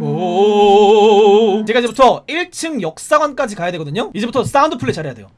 오 제가 이제부터 1층 역사관까지 가야 되거든요 이제부터 sound play 잘해야 돼요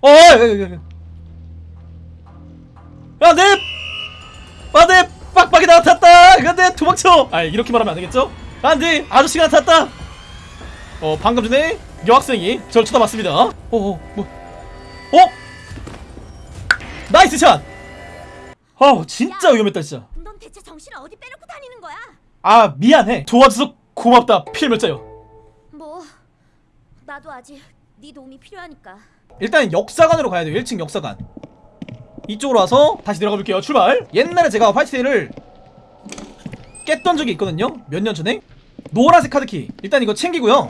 어 야, 야, 야, 야. 야, 내! 아, 내! 빡빡이 나타났다! 아, 내! 도망쳐! 아, 이렇게 말하면 안 되겠죠? 안 돼! 아저씨가 나타났다! 어, 방금 전에 여학생이 저를 쳐다봤습니다. 어, 어, 뭐. 어? nice shot! 아, 진짜 위험했다, 진짜. 넌 대체 정신을 어디 빼놓고 다니는 거야? 아, 미안해. 도와줘서 고맙다, 필멸자요. 뭐 나도 아직 네 도움이 필요하니까. 일단 역사관으로 가야 돼요. 1층 역사관. 이쪽으로 와서 다시 내려가 볼게요. 출발. 옛날에 제가 화이트데이를 깼던 적이 있거든요. 몇 년 전에. 노란색 카드키. 일단 이거 챙기고요.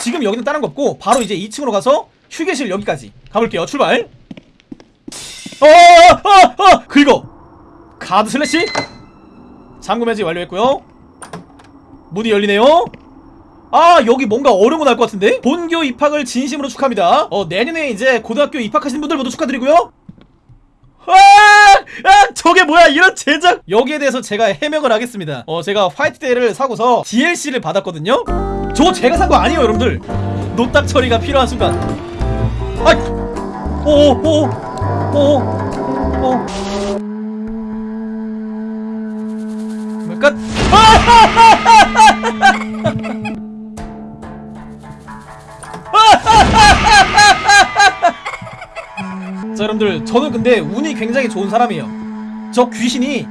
지금 여기는 다른 거 없고 바로 이제 2층으로 가서 휴게실 여기까지 가볼게요. 출발. 어어어. 긁어. 카드 슬래시 잠금 해제 완료했고요. 문이 열리네요. 아 여기 뭔가 어려운 거 날 것 같은데? 본교 입학을 진심으로 축하합니다. 어 내년에 이제 고등학교 입학하시는 분들 모두 축하드리고요. 아, 아 저게 뭐야 이런 제작! 여기에 대해서 제가 해명을 하겠습니다. 어 제가 화이트데이를 사고서 DLC를 받았거든요. 저거 제가 산 거 아니에요 여러분들? 노딱 처리가 필요한 순간. 아이 오오오오오 끝. 자 여러분들 저는 근데 운이 굉장히 좋은 사람이에요. 저 귀신이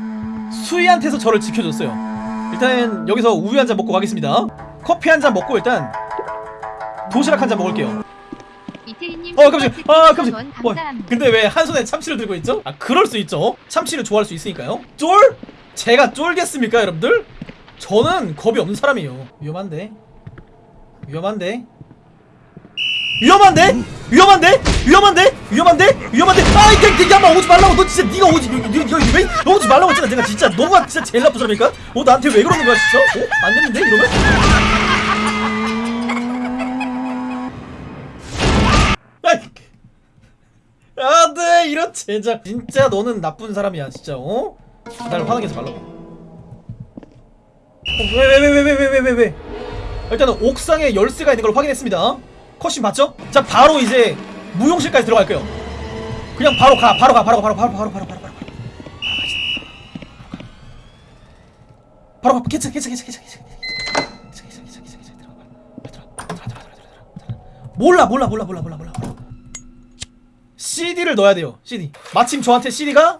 수희한테서 저를 지켜줬어요. 일단 여기서 우유 한 잔 먹고 가겠습니다. 커피 한 잔 먹고 일단 도시락 한 잔 먹을게요. 어 깜짝이야. 아 깜짝이야. 원 뭐, 감사합니다. 근데 왜 한 손에 참치를 들고 있죠? 아 그럴 수 있죠? 참치를 좋아할 수 있으니까요. 쫄? 제가 쫄겠습니까 여러분들? 저는 겁이 없는 사람이에요 위험한데 위험한데 위험한데? 위험한데? 위험한데? 위험한데? 위험한데? 아이 그, 그, 야마 오지 말라고 너 진짜 네가 오지 너, 왜 오지 말라고 했잖아 내가 진짜 너가 진짜 제일 나쁜 사람이니까 어 나한테 왜 그러는 거야 진짜? 어? 안 되는데 이러면? 아이 아네 이런 제작 진짜 너는 나쁜 사람이야 진짜 어? 날 화나게 하지 말라고 어, 왜 왜 왜 왜 왜 왜 왜 왜 일단은 옥상에 열쇠가 있는 걸 확인했습니다 컷신 봤죠? 자 바로 이제 무용실까지 들어갈게요 그냥 바로 가 바로 가 바로 가 바로 바로 바로 바로 바로 바로 바로 가 괜찮아 괜찮아 괜찮아 괜찮아 몰라 몰라 몰라 몰라 몰라 몰라 CD를 넣어야 돼요 CD 마침 저한테 CD가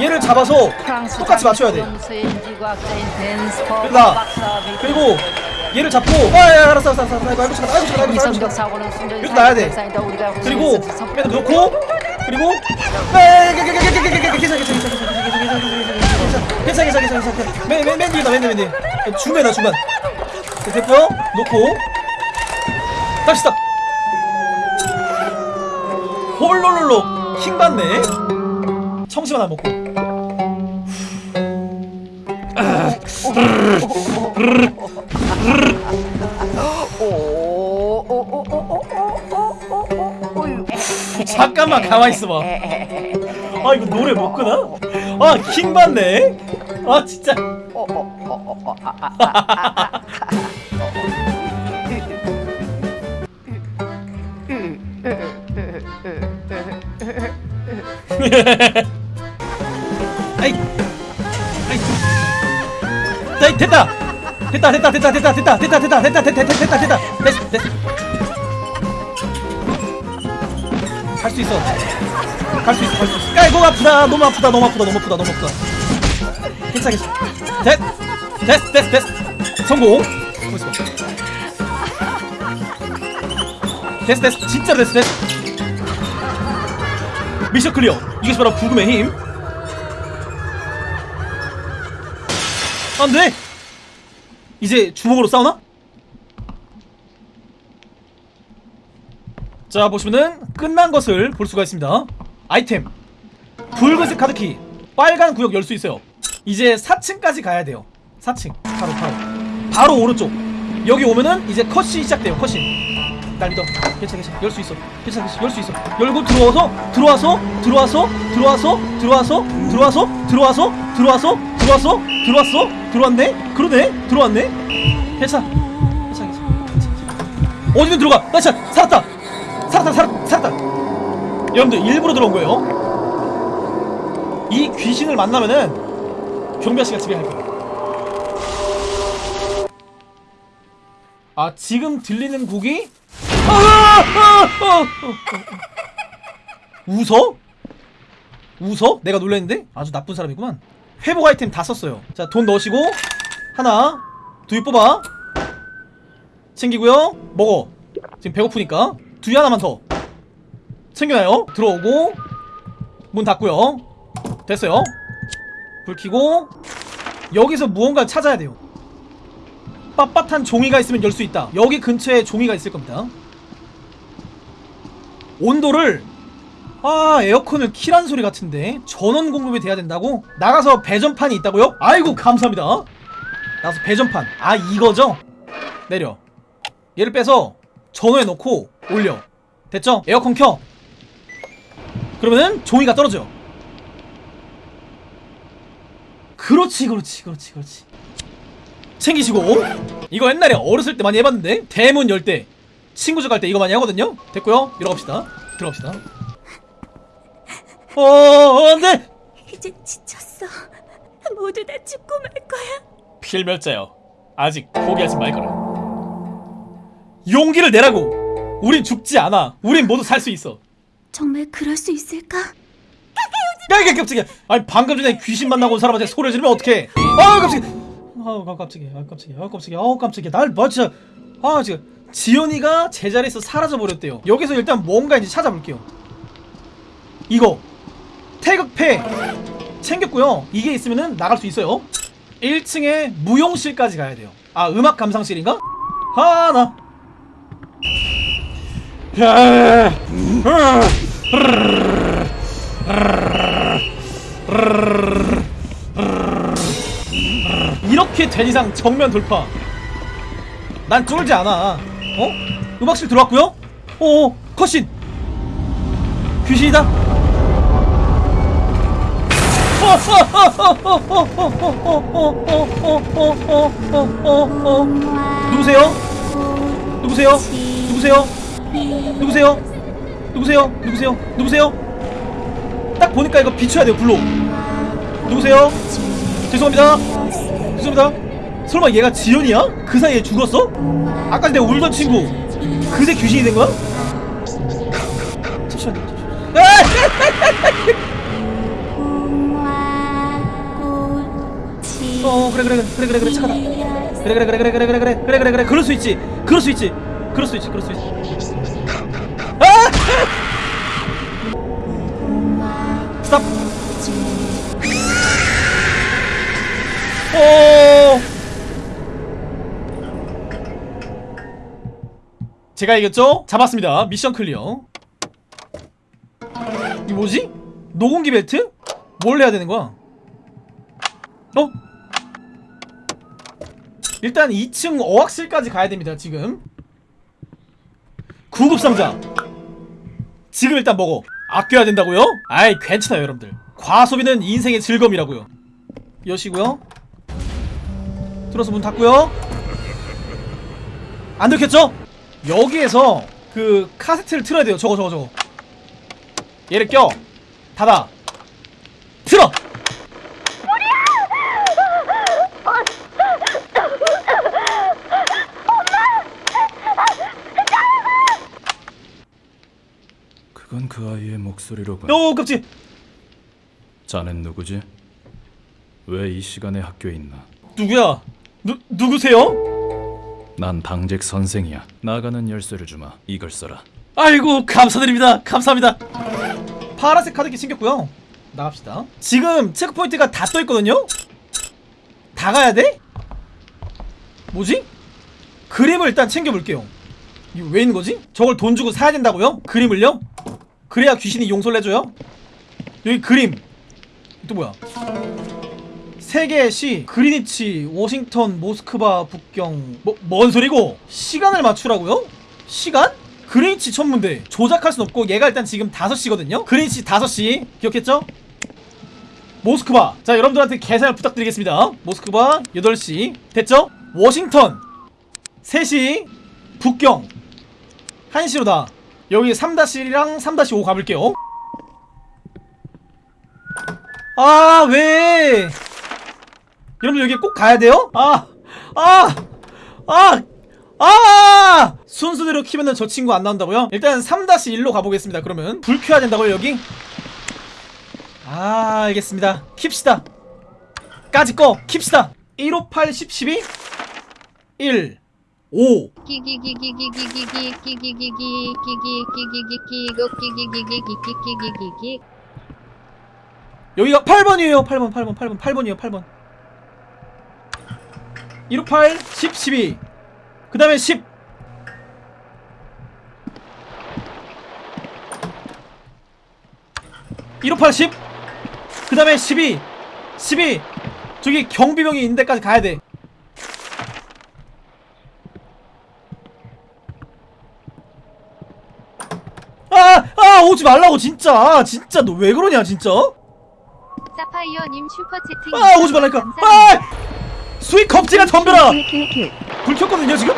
얘를 잡아서 똑같이 맞춰야 돼 그다 그리고 얘를 잡고 아 알았어 알았어 알았어 아이고 잠깐 아이고 잠깐 아이고 잠깐 이렇게 나야 돼 그리고 빼다 놓고 괜찮아 괜찮아 괜찮아 괜찮아 맨맨 뒤다 맨맨 뒤 주면아 주면 됐고요 놓고 다시 스탑 홀롤롤로 킹 받네. 청심 하나 먹고. 잠깐만 가만히 있어봐. 아 이거 노래 못 끄나? 아 킹 받네. 아 진짜 아이 아이 자, 됐다 됐다 됐다 됐다 됐다 됐다 됐다 됐다 됐다 됐다 됐다 됐다 됐다 됐어 됐어 갈수 있어 갈 수 있어 갈 수 있어 아이고 아프다 너무 아프다 너무 아프다 너무 아프다 너무 아프다 괜찮아 괜찮아 됐 됐어 됐어 됐어 성공 멋있어 됐어 됐어 진짜 됐어 됐어 mission clear 이것이 바로 브금의 힘. 안돼! 이제 주먹으로 싸우나? 자 보시면은 끝난 것을 볼 수가 있습니다. 아이템. 붉은색 카드키. 빨간 구역 열 수 있어요. 이제 4층까지 가야 돼요. 4층. 바로 바로. 바로 오른쪽. 여기 오면은 이제 컷이 시작돼요 컷이 날 믿어 괜찮아 괜찮아. 열 수 있어. 괜찮아 괜찮아. 열 수 있어. 열고 들어와서 들어와서 들어와서 들어와서 들어와서 들어와서 들어와서 들어와서 들어와서 들어왔어? 들어왔네? 그러네? 들어왔네? 괜찮아. 괜찮아 괜찮아. 어디든 들어가. 나 진짜 살았다. 살았다 살았다 살았다. 여러분들 일부러 들어온 거예요. 이 귀신을 만나면은 경비 아씨가 집에 갈 거예요 아 지금 들리는 곡이. 웃어? 웃어? 내가 놀랬는데? 아주 나쁜 사람이구만. 회복 아이템 다 썼어요. 자 돈 넣으시고 하나 두개 뽑아. 챙기고요. 먹어. 지금 배고프니까. 두개 하나만 더. 챙겨놔요. 들어오고 문 닫고요. 됐어요. 불 켜고 여기서 무언가 찾아야 돼요. 빳빳한 종이가 있으면 열 수 있다. 여기 근처에 종이가 있을 겁니다 온도를 아 에어컨을 키란 소리 같은데 전원 공급이 돼야 된다고? 나가서 배전판이 있다고요? 아이고 감사합니다. 나가서 배전판. 아 이거죠? 내려. 얘를 빼서 전원에 놓고 올려. 됐죠? 에어컨 켜. 그러면은 종이가 떨어져. 그렇지 그렇지 그렇지 그렇지. 챙기시고. 이거 옛날에 어렸을 때 많이 해봤는데? 대문 열때 친구 집갈때 이거 많이 하거든요? 됐고요. 들어갑시다. 들어갑시다. 어, 어 안돼! 이제 지쳤어. 모두 다 죽고 말 거야. 필멸자여 아직 포기하지 말거라. 용기를 내라고! 우린 죽지 않아. 우린 모두 살 수 있어. 정말 그럴 수 있을까? 야 이게 깜짝이야. 아니 방금 전에 귀신 만나고 온 사람한테 소리를 지르면 어떡해? 아 깜짝이야. 아 깜짝이야. 아 깜짝이야. 아 깜짝이야. 아 깜짝이야. 날뭐 진짜. 아 지금 지연이가 제자리에서 사라져 버렸대요. 여기서 일단 뭔가 이제 찾아볼게요. 이거. 태극패. 챙겼고요. 이게 있으면은 나갈 수 있어요. 1층에 무용실까지 가야 돼요. 아 음악 감상실인가? 하나. 야, 이렇게 된 이상 정면 돌파. 난 쫄지 않아 어? 음악실 들어왔고요 어 컷신 귀신이다 누구세요? 누구세요? 누구세요? 누구세요? 누구세요? 누구세요? 누구세요? 딱 보니까 이거 비춰야 돼요 불로 누구세요? 죄송합니다 죄송합니다 설마 얘가 지연이야? 그 사이에 죽었어? 아까 내가 울던 친구 그새 귀신이 된 거야? 잠시만요. 어 그래 그래 그래 그래 그래 착하다 그래 그래 그래 그래 그래 그래 그래 그래 그래 그래 그럴 수 있지 그럴 수 있지 그럴 수 있지 그럴 수 있지 아! stop 오 제가 이겼죠? 잡았습니다 mission clear 이 뭐지? 노공기 벨트? 뭘 해야 되는 거야? 어? 일단 2층 어학실까지 가야 됩니다 지금 구급 상자 지금 일단 먹어 아껴야 된다고요? 아이 괜찮아요 여러분들 과소비는 인생의 즐거움이라고요 여시고요 들어서 문 닫고요 안 들켰죠? 여기에서 그 카세트를 틀어야 돼요 저거 저거 저거 얘를 껴 닫아 틀어 그건 그 아이의 목소리로군. 오 깜찍 자넨 누구지? 왜 이 시간에 학교에 있나? 누구야? 누 누구세요? 난 당직 선생이야. 나가는 열쇠를 주마. 이걸 써라. 아이고 감사드립니다. 감사합니다. 파란색 카드기 챙겼고요. 나갑시다. 지금 체크포인트가 다 떠있거든요? 다 가야 돼? 뭐지? 그림을 일단 챙겨볼게요. 이거 왜 있는 거지? 저걸 돈 주고 사야 된다고요? 그림을요? 그래야 귀신이 용서를 해줘요? 여기 그림. 또 뭐야? 세계의 시 그리니치, 워싱턴, 모스크바, 북경 뭐, 뭔 소리고? 시간을 맞추라고요? 시간? 그린치 천문대 조작할 순 없고 얘가 일단 지금 5시거든요? 그린치 5시 기억했죠? 모스크바 자 여러분들한테 계산을 부탁드리겠습니다 모스크바 8시 됐죠? 워싱턴 3시 북경 1시로다 여기 3-1이랑 3-5 가볼게요 아 왜? 여러분 여기 꼭 가야 돼요? 아! 아! 아! 아! 순수대로 키면은 저 친구 안 나온다고요? 일단 3-1로 가보겠습니다 그러면 불 켜야 된다고요 여기? 아 알겠습니다 킵시다 까지 꺼 킵시다 158 10 12 1 5 여기가 8번이에요 8번 8번 8번 8번이에요 8번 158 10 12 그 다음에 10 158 10 그 다음에 12 12 저기 경비병이 있는 데까지 가야 돼. 아! 아! 오지 말라고 진짜. 아, 진짜 너 왜 그러냐 진짜? 사파이어님 슈퍼 채팅 아 오지 말라니까. 아! 수익 겁지가 덤벼라 불 켰거든요 지금?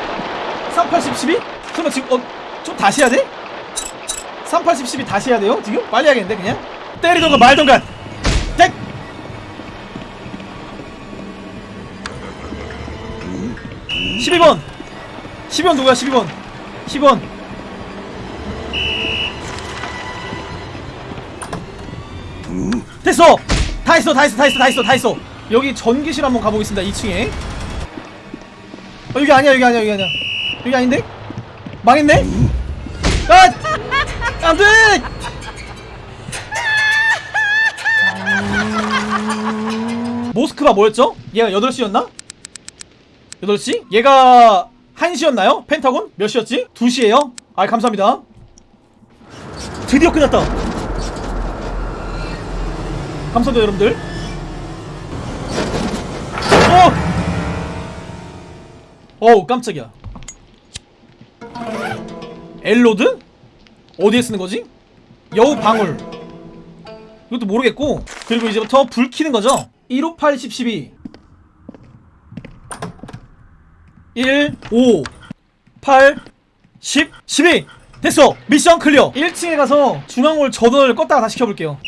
3810 12? 설마 지금 어? 좀 다시 해야 돼? 3810 12 다시 해야 돼요? 지금? 빨리 하겠는데 그냥? 때리던가 말던가 땡! 십이 번 12번 누구야 12번 12번 됐어! 다 했어 다 했어 다 했어 다 했어 다 했어 여기 전기실 한번 가보겠습니다 2층에 어 여기 아니야 여기 아니야 여기 아니야 여기 아닌데? 망했네? 아! 안돼! 모스크바 뭐였죠? 얘가 8시였나? 8시? 얘가 1시였나요? 펜타곤? 몇 시였지? 2시에요? 아 감사합니다 드디어 끝났다 감사합니다 여러분들 어! 어우 깜짝이야. L-rod? 어디에 쓰는 거지? 여우 방울. 이것도 모르겠고. 그리고 이제부터 불 켜는 거죠? 158 10 12 1 5 8 10 12 됐어. mission clear. 1층에 가서 중앙홀 전원을 껐다가 다시 켜볼게요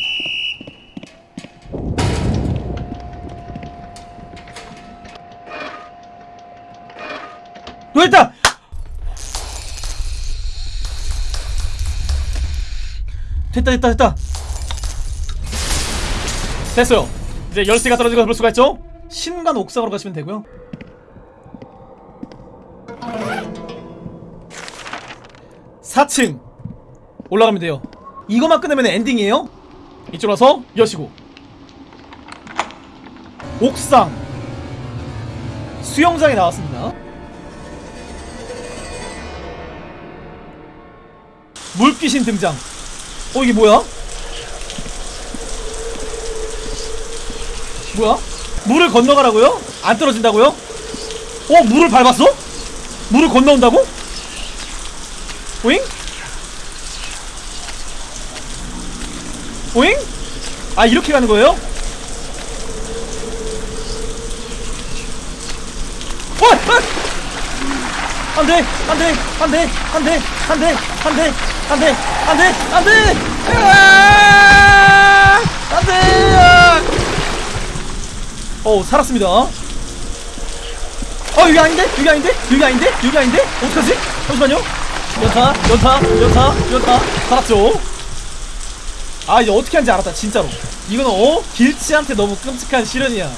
너 있다! 됐다 됐다 됐다. 됐어요. 이제 열쇠가 떨어진 걸볼 수가 있죠? 신간 옥상으로 가시면 되고요. 사층. 올라가면 돼요. 이거만 끝내면 엔딩이에요? 이쪽으로 와서 여시고. 옥상. 수영장에 나왔습니다 물귀신 등장 어 이게 뭐야? 뭐야? 물을 건너가라고요? 안 떨어진다고요? 어 물을 밟았어? 물을 건너온다고? 오잉? 오잉? 아 이렇게 가는 거예요? 어! 어! 안돼 안돼 안돼 안돼 안돼 안돼 안돼 안돼 안돼! 으아! 안돼! 어 살았습니다. 어 여기 아닌데? 여기 아닌데? 여기 아닌데? 여기 아닌데? 어떡하지? 잠시만요. 연타 연타 연타 연타. 살았죠? 아 이제 어떻게 하는지 알았다 진짜로. 이거는 어? 길치한테 너무 끔찍한 시련이야